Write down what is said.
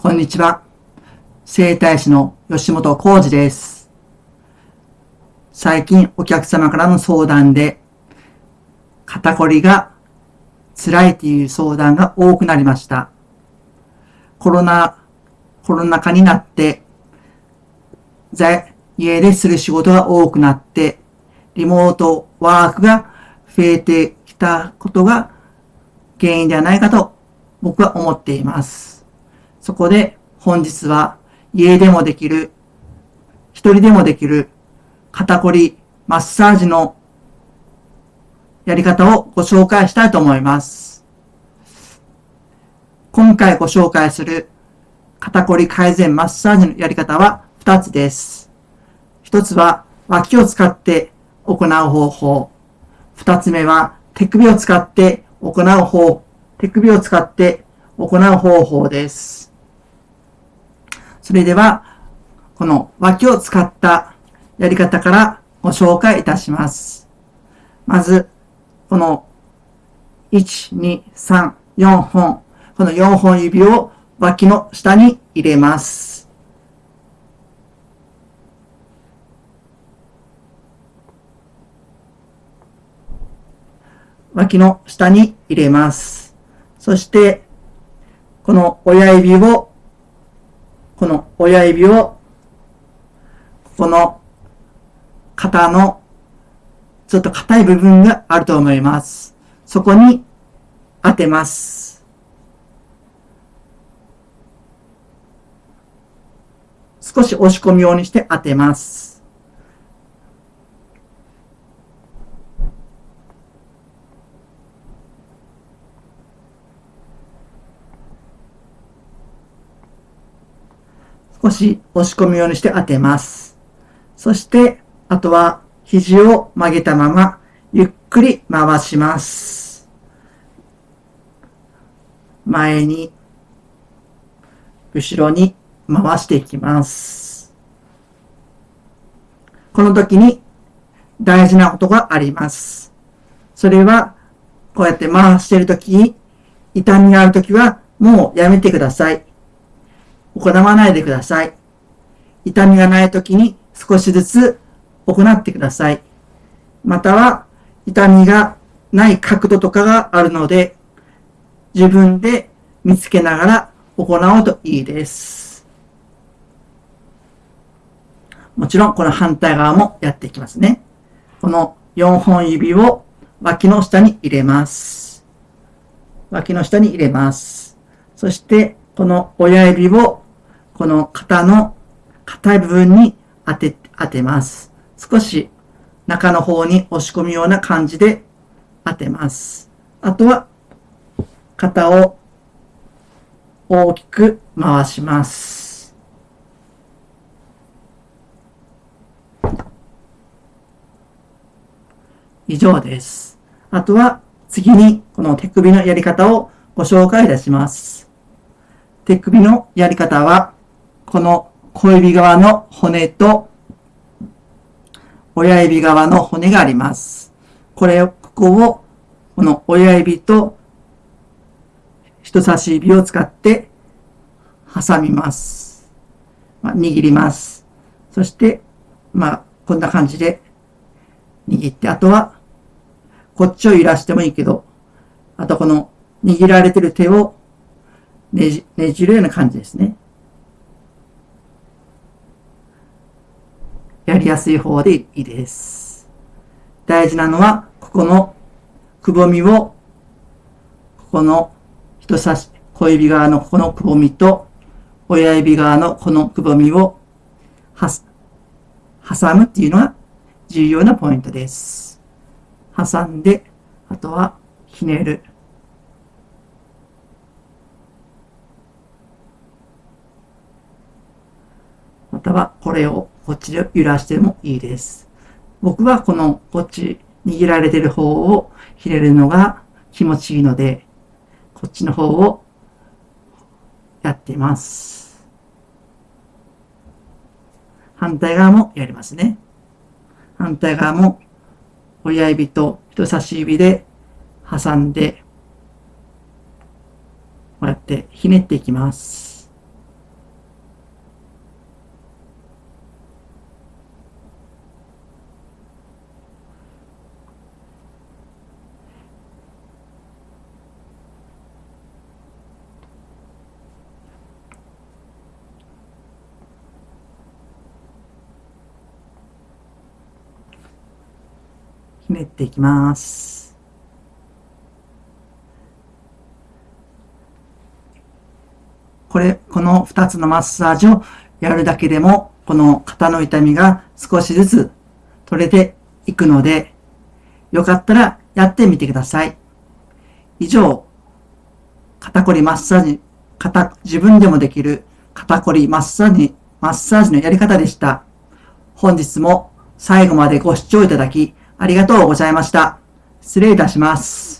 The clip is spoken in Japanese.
こんにちは。整体師の吉本浩二です。最近お客様からの相談で、肩こりが辛いという相談が多くなりました。コロナ、コロナ禍になって、家でする仕事が多くなって、リモートワークが増えてきたことが原因ではないかと僕は思っています。そこで本日は家でもできる、一人でもできる肩こりマッサージのやり方をご紹介したいと思います。今回ご紹介する肩こり改善マッサージのやり方は2つです。1つは脇を使って行う方法。2つ目は手首を使って行う方、手首を使って行う方法です。それでは、この脇を使ったやり方からご紹介いたします。まず、この1、2、3、4本、この4本指を脇の下に入れます。脇の下に入れます。そして、この親指をこの親指を、この肩のちょっと硬い部分があると思います。そこに当てます。少し押し込むようにして当てます。少し押し込むようにして当てます。そして、あとは肘を曲げたまま、ゆっくり回します。前に、後ろに回していきます。この時に大事なことがあります。それは、こうやって回している時に、痛みがある時はもうやめてください。行わないでください。痛みがない時に少しずつ行ってください。または、痛みがない角度とかがあるので、自分で見つけながら行うといいです。もちろん、この反対側もやっていきますね。この4本指を脇の下に入れます。脇の下に入れます。そして、この親指をこの肩の硬い部分に当て、当てます。少し中の方に押し込むような感じで当てます。あとは肩を大きく回します。以上です。あとは次にこの手首のやり方をご紹介いたします。手首のやり方はこの小指側の骨と親指側の骨があります。これを、ここを、この親指と人差し指を使って挟みます。まあ、握ります。そして、まあ、こんな感じで握って、あとは、こっちを揺らしてもいいけど、あとこの握られてる手をねじ、ねじるような感じですね。やりやすい方でいいです。大事なのは、ここのくぼみを、ここの人差し、小指側のここのくぼみと、親指側のこのくぼみをは挟むっていうのが重要なポイントです。挟んで、あとはひねる。またはこれをこっちで揺らしてもいいです。僕はこのこっち握られてる方をひねるのが気持ちいいので、こっちの方をやっています。反対側もやりますね。反対側も親指と人差し指で挟んで、こうやってひねっていきます。ひねっていきます。これ、この2つのマッサージをやるだけでも、この肩の痛みが少しずつ取れていくので、よかったらやってみてください。以上、肩こりマッサージ、肩、自分でもできる肩こりマッサージ、マッサージのやり方でした。本日も最後までご視聴いただきありがとうございました。失礼いたします。